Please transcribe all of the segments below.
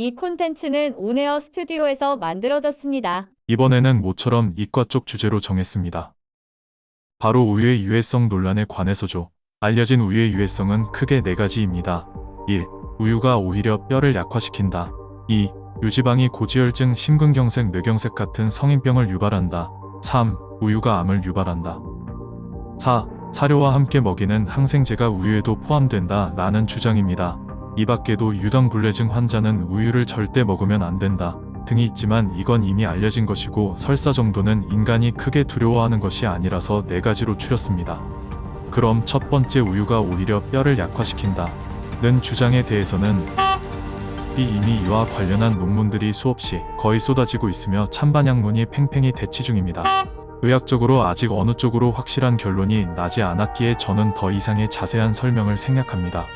이 콘텐츠는 온에어 스튜디오에서 만들어졌습니다. 이번에는 모처럼 이과 쪽 주제로 정했습니다. 바로 우유의 유해성 논란에 관해서죠. 알려진 우유의 유해성은 크게 네 가지입니다. 1. 우유가 오히려 뼈를 약화시킨다. 2. 유지방이 고지혈증, 심근경색, 뇌경색 같은 성인병을 유발한다. 3. 우유가 암을 유발한다. 4. 사료와 함께 먹이는 항생제가 우유에도 포함된다 라는 주장입니다. 이 밖에도 유당불내증 환자는 우유를 절대 먹으면 안 된다 등이 있지만 이건 이미 알려진 것이고 설사 정도는 인간이 크게 두려워하는 것이 아니라서 네 가지로 추렸습니다. 그럼 첫 번째 우유가 오히려 뼈를 약화시킨다 는 주장에 대해서는 이 이미 이와 관련한 논문들이 수없이 거의 쏟아지고 있으며 찬반양론이 팽팽히 대치 중입니다. 의학적으로 아직 어느 쪽으로 확실한 결론이 나지 않았기에 저는 더 이상의 자세한 설명을 생략합니다.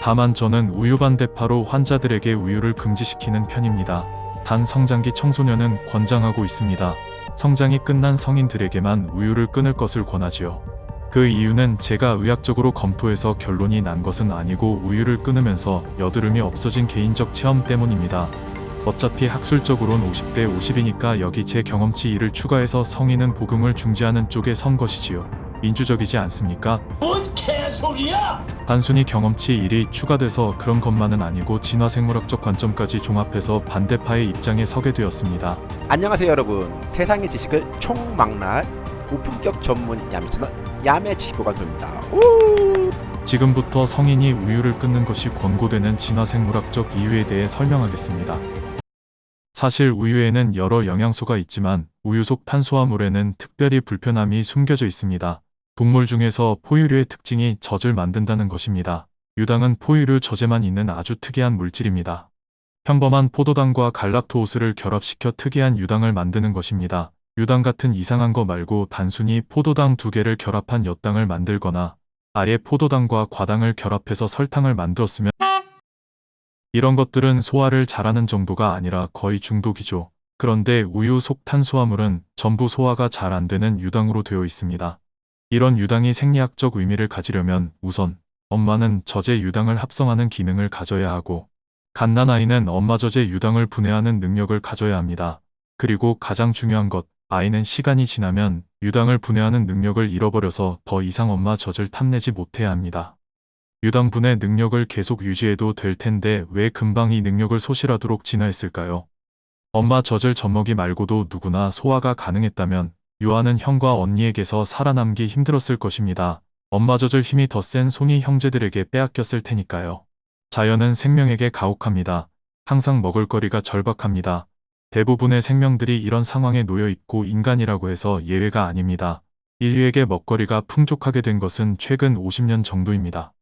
다만 저는 우유 반 대파로 환자들에게 우유를 금지시키는 편입니다. 단 성장기 청소년은 권장하고 있습니다. 성장이 끝난 성인들에게만 우유를 끊을 것을 권하지요. 그 이유는 제가 의학적으로 검토해서 결론이 난 것은 아니고 우유를 끊으면서 여드름이 없어진 개인적 체험 때문입니다. 어차피 학술적으로는 50대 50이니까 여기 제 경험치 1을 추가해서 성인은 복용을 중지하는 쪽에 선 것이지요. 민주적이지 않습니까? 뭔개 소리야! 단순히 경험치 1이 추가돼서 그런 것만은 아니고 진화생물학적 관점까지 종합해서 반대파의 입장에 서게 되었습니다. 안녕하세요 여러분 세상의 지식을 총망라할 고품격 전문 야매 채널 야매 지식보관소입니다 지금부터 성인이 우유를 끊는 것이 권고되는 진화생물학적 이유에 대해 설명하겠습니다. 사실 우유에는 여러 영양소가 있지만 우유 속 탄수화물에는 특별히 불편함이 숨겨져 있습니다. 동물 중에서 포유류의 특징이 젖을 만든다는 것입니다. 유당은 포유류 젖에만 있는 아주 특이한 물질입니다. 평범한 포도당과 갈락토오스를 결합시켜 특이한 유당을 만드는 것입니다. 유당 같은 이상한 거 말고 단순히 포도당 두 개를 결합한 엿당을 만들거나 아예 포도당과 과당을 결합해서 설탕을 만들었으면 이런 것들은 소화를 잘하는 정도가 아니라 거의 중독이죠. 그런데 우유 속 탄수화물은 전부 소화가 잘 안 되는 유당으로 되어 있습니다. 이런 유당이 생리학적 의미를 가지려면 우선 엄마는 젖의 유당을 합성하는 기능을 가져야 하고 갓난아이는 엄마 젖의 유당을 분해하는 능력을 가져야 합니다. 그리고 가장 중요한 것, 아이는 시간이 지나면 유당을 분해하는 능력을 잃어버려서 더 이상 엄마 젖을 탐내지 못해야 합니다. 유당 분해 능력을 계속 유지해도 될 텐데 왜 금방 이 능력을 소실하도록 진화했을까요? 엄마 젖을 젖먹이 말고도 누구나 소화가 가능했다면 유아는 형과 언니에게서 살아남기 힘들었을 것입니다. 엄마 젖을 힘이 더 센 손이 형제들에게 빼앗겼을 테니까요. 자연은 생명에게 가혹합니다. 항상 먹을거리가 절박합니다. 대부분의 생명들이 이런 상황에 놓여 있고 인간이라고 해서 예외가 아닙니다. 인류에게 먹거리가 풍족하게 된 것은 최근 50년 정도입니다.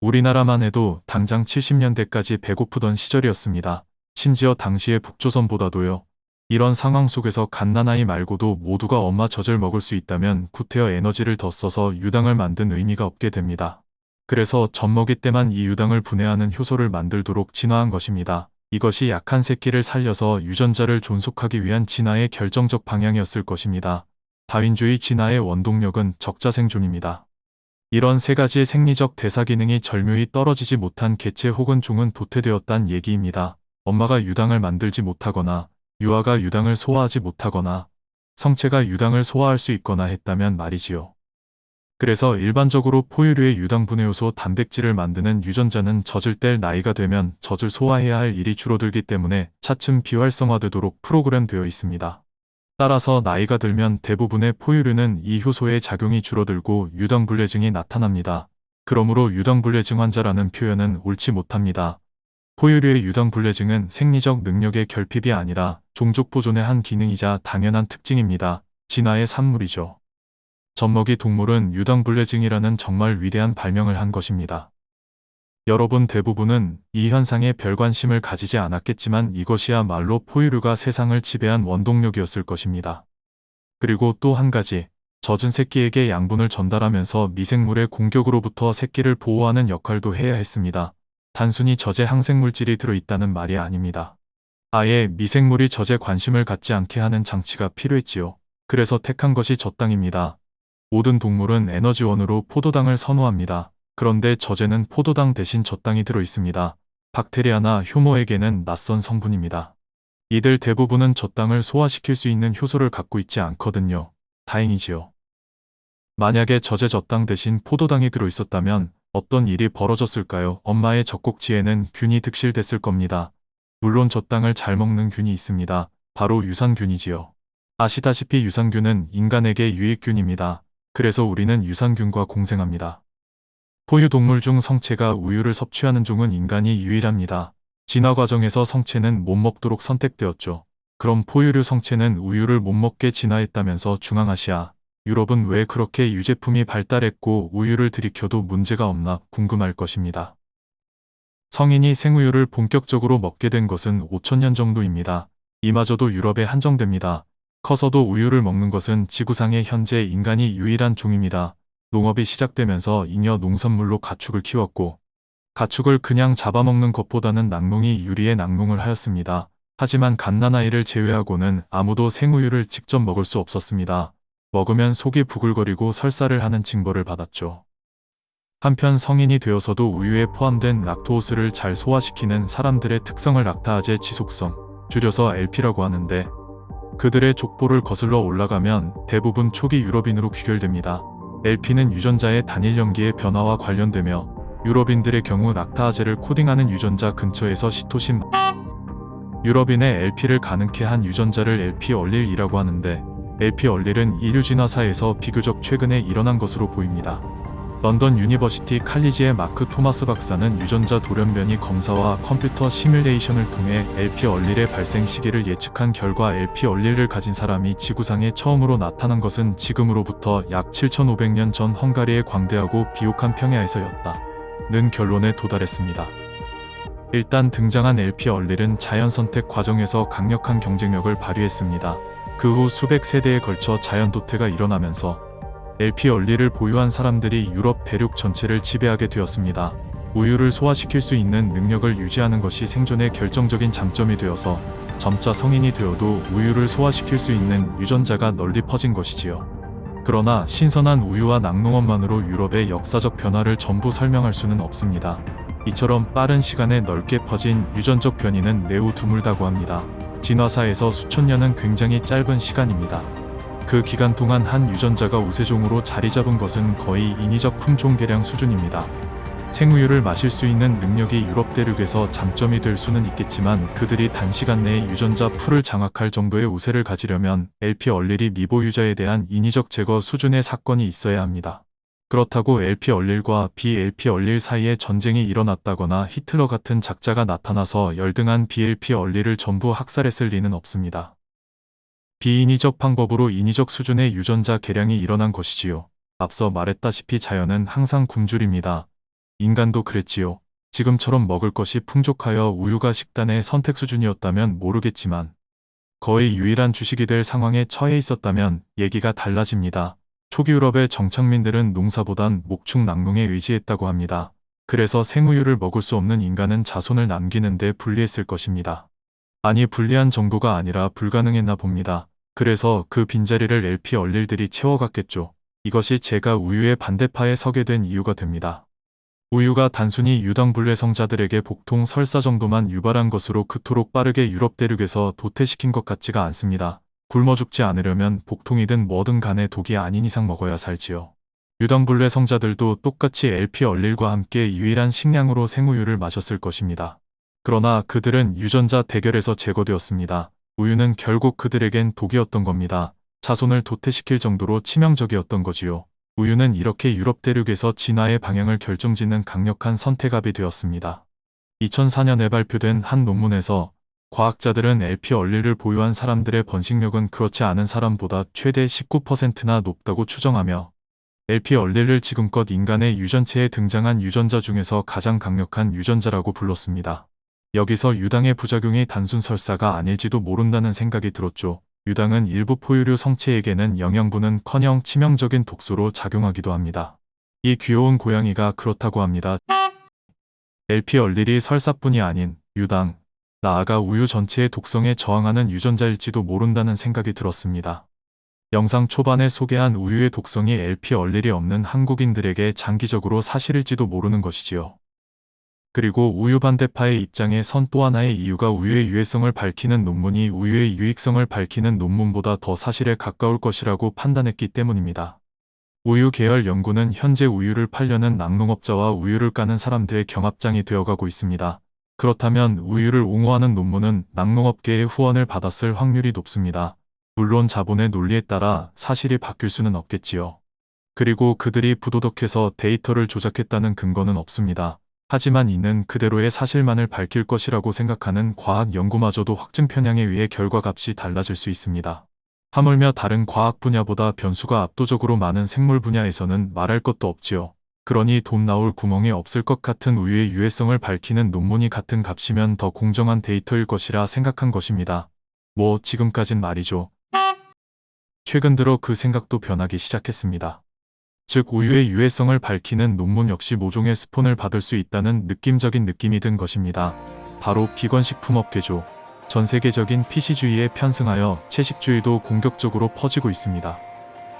우리나라만 해도 당장 70년대까지 배고프던 시절이었습니다. 심지어 당시의 북조선보다도요. 이런 상황 속에서 갓난아이 말고도 모두가 엄마 젖을 먹을 수 있다면 구태여 에너지를 더 써서 유당을 만든 의미가 없게 됩니다. 그래서 젖먹이 때만 이 유당을 분해하는 효소를 만들도록 진화한 것입니다. 이것이 약한 새끼를 살려서 유전자를 존속하기 위한 진화의 결정적 방향이었을 것입니다. 다윈주의 진화의 원동력은 적자생존입니다. 이런 세 가지의 생리적 대사 기능이 절묘히 떨어지지 못한 개체 혹은 종은 도태되었단 얘기입니다. 엄마가 유당을 만들지 못하거나 유아가 유당을 소화하지 못하거나 성체가 유당을 소화할 수 있거나 했다면 말이지요. 그래서 일반적으로 포유류의 유당 분해 요소 단백질을 만드는 유전자는 젖을 뗄 나이가 되면 젖을 소화해야 할 일이 줄어들기 때문에 차츰 비활성화되도록 프로그램되어 있습니다. 따라서 나이가 들면 대부분의 포유류는 이 효소의 작용이 줄어들고 유당불내증이 나타납니다. 그러므로 유당불내증 환자라는 표현은 옳지 못합니다. 포유류의 유당 불내증은 생리적 능력의 결핍이 아니라 종족 보존의 한 기능이자 당연한 특징입니다. 진화의 산물이죠. 젖먹이 동물은 유당 불내증이라는 정말 위대한 발명을 한 것입니다. 여러분 대부분은 이 현상에 별 관심을 가지지 않았겠지만 이것이야말로 포유류가 세상을 지배한 원동력이었을 것입니다. 그리고 또 한 가지, 젖은 새끼에게 양분을 전달하면서 미생물의 공격으로부터 새끼를 보호하는 역할도 해야 했습니다. 단순히 젖에 항생물질이 들어있다는 말이 아닙니다. 아예 미생물이 젖에 관심을 갖지 않게 하는 장치가 필요했지요. 그래서 택한 것이 젖당입니다. 모든 동물은 에너지원으로 포도당을 선호합니다. 그런데 젖에는 포도당 대신 젖당이 들어 있습니다. 박테리아나 효모에게는 낯선 성분입니다. 이들 대부분은 젖당을 소화시킬 수 있는 효소를 갖고 있지 않거든요. 다행이지요. 만약에 젖에 젖당 대신 포도당이 들어있었다면 어떤 일이 벌어졌을까요? 엄마의 젖꼭지에는 균이 득실됐을 겁니다. 물론 젖당을 잘 먹는 균이 있습니다. 바로 유산균이지요. 아시다시피 유산균은 인간에게 유익균입니다. 그래서 우리는 유산균과 공생합니다. 포유동물 중 성체가 우유를 섭취하는 종은 인간이 유일합니다. 진화 과정에서 성체는 못 먹도록 선택되었죠. 그럼 포유류 성체는 우유를 못 먹게 진화했다면서 중앙아시아, 유럽은 왜 그렇게 유제품이 발달했고 우유를 들이켜도 문제가 없나 궁금할 것입니다. 성인이 생우유를 본격적으로 먹게 된 것은 5천년 정도입니다. 이마저도 유럽에 한정됩니다. 커서도 우유를 먹는 것은 지구상의 현재 인간이 유일한 종입니다. 농업이 시작되면서 잉여 농산물로 가축을 키웠고 가축을 그냥 잡아먹는 것보다는 낙농이 유리에 낙농을 하였습니다. 하지만 갓난아이를 제외하고는 아무도 생우유를 직접 먹을 수 없었습니다. 먹으면 속이 부글거리고 설사를 하는 징벌을 받았죠. 한편 성인이 되어서도 우유에 포함된 락토오스를 잘 소화시키는 사람들의 특성을 락타아제 지속성, 줄여서 LP라고 하는데 그들의 족보를 거슬러 올라가면 대부분 초기 유럽인으로 귀결됩니다. LP는 유전자의 단일 염기의 변화와 관련되며 유럽인들의 경우 락타아제를 코딩하는 유전자 근처에서 시토신 유럽인의 LP를 가능케 한 유전자를 LP 얼릴이라고 하는데 LP 얼릴은 인류 진화사에서 비교적 최근에 일어난 것으로 보입니다. 런던 유니버시티 칼리지의 마크 토마스 박사는 유전자 돌연변이 검사와 컴퓨터 시뮬레이션을 통해 LP 얼릴의 발생 시기를 예측한 결과 LP 얼릴을 가진 사람이 지구상에 처음으로 나타난 것은 지금으로부터 약 7,500년 전 헝가리의 광대하고 비옥한 평야에서였다. 는 결론에 도달했습니다. 일단 등장한 LP 얼릴은 자연 선택 과정에서 강력한 경쟁력을 발휘했습니다. 그 후 수백 세대에 걸쳐 자연 도태가 일어나면서 LP 얼리를 보유한 사람들이 유럽 대륙 전체를 지배하게 되었습니다. 우유를 소화시킬 수 있는 능력을 유지하는 것이 생존의 결정적인 장점이 되어서 점차 성인이 되어도 우유를 소화시킬 수 있는 유전자가 널리 퍼진 것이지요. 그러나 신선한 우유와 낙농업만으로 유럽의 역사적 변화를 전부 설명할 수는 없습니다. 이처럼 빠른 시간에 넓게 퍼진 유전적 변이는 매우 드물다고 합니다. 진화사에서 수천 년은 굉장히 짧은 시간입니다. 그 기간 동안 한 유전자가 우세종으로 자리 잡은 것은 거의 인위적 품종 개량 수준입니다. 생우유를 마실 수 있는 능력이 유럽 대륙에서 장점이 될 수는 있겠지만 그들이 단시간 내에 유전자 풀을 장악할 정도의 우세를 가지려면 LP 얼릴이 미보유자에 대한 인위적 제거 수준의 사건이 있어야 합니다. 그렇다고 LP 얼릴과 BLP 얼릴 사이에 전쟁이 일어났다거나 히틀러 같은 작자가 나타나서 열등한 BLP 얼릴을 전부 학살했을 리는 없습니다. 비인위적 방법으로 인위적 수준의 유전자 개량이 일어난 것이지요. 앞서 말했다시피 자연은 항상 굶주립니다. 인간도 그랬지요. 지금처럼 먹을 것이 풍족하여 우유가 식단의 선택 수준이었다면 모르겠지만 거의 유일한 주식이 될 상황에 처해 있었다면 얘기가 달라집니다. 초기 유럽의 정착민들은 농사보단 목축 낙농에 의지했다고 합니다. 그래서 생우유를 먹을 수 없는 인간은 자손을 남기는 데 불리했을 것입니다. 아니 불리한 정도가 아니라 불가능했나 봅니다. 그래서 그 빈자리를 LP 얼릴들이 채워갔겠죠. 이것이 제가 우유의 반대파에 서게 된 이유가 됩니다. 우유가 단순히 유당불내성자들에게 복통 설사 정도만 유발한 것으로 그토록 빠르게 유럽 대륙에서 도태시킨 것 같지가 않습니다. 굶어 죽지 않으려면 복통이든 뭐든 간에 독이 아닌 이상 먹어야 살지요. 유당불내 성자들도 똑같이 LP 얼릴과 함께 유일한 식량으로 생우유를 마셨을 것입니다. 그러나 그들은 유전자 대결에서 제거되었습니다. 우유는 결국 그들에겐 독이었던 겁니다. 자손을 도태시킬 정도로 치명적이었던 거지요. 우유는 이렇게 유럽 대륙에서 진화의 방향을 결정짓는 강력한 선택압이 되었습니다. 2004년에 발표된 한 논문에서 과학자들은 LP 얼릴을 보유한 사람들의 번식력은 그렇지 않은 사람보다 최대 19%나 높다고 추정하며 LP 얼릴을 지금껏 인간의 유전체에 등장한 유전자 중에서 가장 강력한 유전자라고 불렀습니다. 여기서 유당의 부작용이 단순 설사가 아닐지도 모른다는 생각이 들었죠. 유당은 일부 포유류 성체에게는 영양분은 커녕 치명적인 독소로 작용하기도 합니다. 이 귀여운 고양이가 그렇다고 합니다. LP 얼릴이 설사뿐이 아닌 유당, 나아가 우유 전체의 독성에 저항하는 유전자일지도 모른다는 생각이 들었습니다. 영상 초반에 소개한 우유의 독성이 LP 얼릴이 없는 한국인들에게 장기적으로 사실일지도 모르는 것이지요. 그리고 우유 반대파의 입장에 선 또 하나의 이유가 우유의 유해성을 밝히는 논문이 우유의 유익성을 밝히는 논문보다 더 사실에 가까울 것이라고 판단했기 때문입니다. 우유 계열 연구는 현재 우유를 팔려는 낙농업자와 우유를 까는 사람들의 경합장이 되어가고 있습니다. 그렇다면 우유를 옹호하는 논문은 낙농업계의 후원을 받았을 확률이 높습니다. 물론 자본의 논리에 따라 사실이 바뀔 수는 없겠지요. 그리고 그들이 부도덕해서 데이터를 조작했다는 근거는 없습니다. 하지만 이는 그대로의 사실만을 밝힐 것이라고 생각하는 과학 연구마저도 확증 편향에 의해 결과값이 달라질 수 있습니다. 하물며 다른 과학 분야보다 변수가 압도적으로 많은 생물 분야에서는 말할 것도 없지요. 그러니 돈 나올 구멍이 없을 것 같은 우유의 유해성을 밝히는 논문이 같은 값이면 더 공정한 데이터일 것이라 생각한 것입니다. 뭐 지금까진 말이죠. 최근 들어 그 생각도 변하기 시작했습니다. 즉 우유의 유해성을 밝히는 논문 역시 모종의 스폰을 받을 수 있다는 느낌적인 느낌이 든 것입니다. 바로 비건식품업계죠. 전 세계적인 PC주의에 편승하여 채식주의도 공격적으로 퍼지고 있습니다.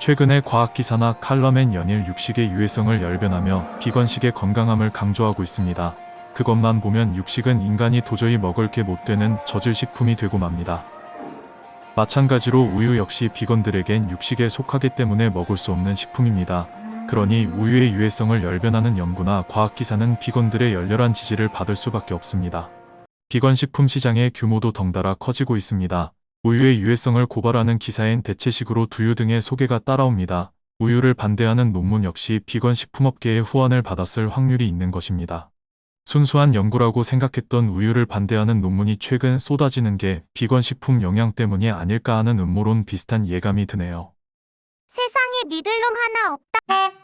최근에 과학기사나 칼럼엔 연일 육식의 유해성을 열변하며 비건식의 건강함을 강조하고 있습니다. 그것만 보면 육식은 인간이 도저히 먹을 게 못 되는 저질 식품이 되고 맙니다. 마찬가지로 우유 역시 비건들에겐 육식에 속하기 때문에 먹을 수 없는 식품입니다. 그러니 우유의 유해성을 열변하는 연구나 과학기사는 비건들의 열렬한 지지를 받을 수밖에 없습니다. 비건 식품 시장의 규모도 덩달아 커지고 있습니다. 우유의 유해성을 고발하는 기사엔 대체식으로 두유 등의 소개가 따라옵니다. 우유를 반대하는 논문 역시 비건 식품업계의 후원을 받았을 확률이 있는 것입니다. 순수한 연구라고 생각했던 우유를 반대하는 논문이 최근 쏟아지는 게 비건 식품 영향 때문이 아닐까 하는 음모론 비슷한 예감이 드네요. 세상에 믿을 놈 하나 없다.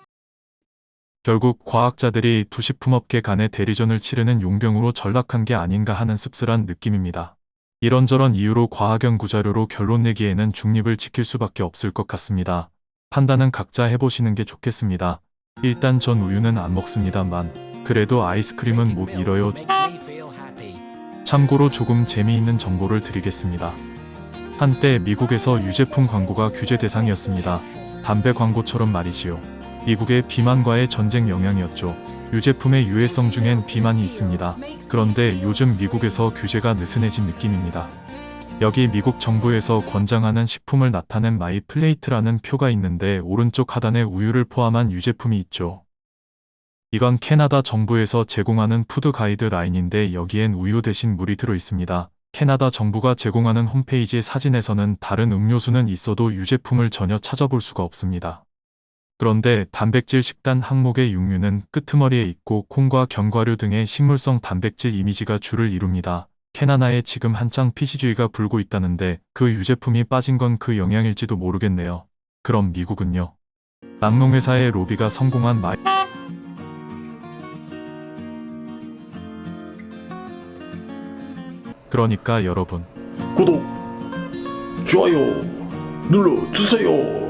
결국 과학자들이 두 식품업계 간의 대리전을 치르는 용병으로 전락한 게 아닌가 하는 씁쓸한 느낌입니다. 이런저런 이유로 과학연 구 자료로 결론 내기에는 중립을 지킬 수밖에 없을 것 같습니다. 판단은 각자 해보시는 게 좋겠습니다. 일단 전 우유는 안 먹습니다만 그래도 아이스크림은 못 잃어요. 참고로 조금 재미있는 정보를 드리겠습니다. 한때 미국에서 유제품 광고가 규제 대상이었습니다. 담배 광고처럼 말이지요. 미국의 비만과의 전쟁 영향이었죠. 유제품의 유해성 중엔 비만이 있습니다. 그런데 요즘 미국에서 규제가 느슨해진 느낌입니다. 여기 미국 정부에서 권장하는 식품을 나타낸 My Plate라는 표가 있는데 오른쪽 하단에 우유를 포함한 유제품이 있죠. 이건 캐나다 정부에서 제공하는 food guideline인데 여기엔 우유 대신 물이 들어 있습니다. 캐나다 정부가 제공하는 홈페이지 사진에서는 다른 음료수는 있어도 유제품을 전혀 찾아볼 수가 없습니다. 그런데 단백질 식단 항목의 육류는 끄트머리에 있고 콩과 견과류 등의 식물성 단백질 이미지가 주를 이룹니다. 캐나다에 지금 한창 PC주의가 불고 있다는데 그 유제품이 빠진 건 그 영향일지도 모르겠네요. 그럼 미국은요? 낙농회사의 로비가 성공한 마이 그러니까 여러분 구독, 좋아요 눌러주세요.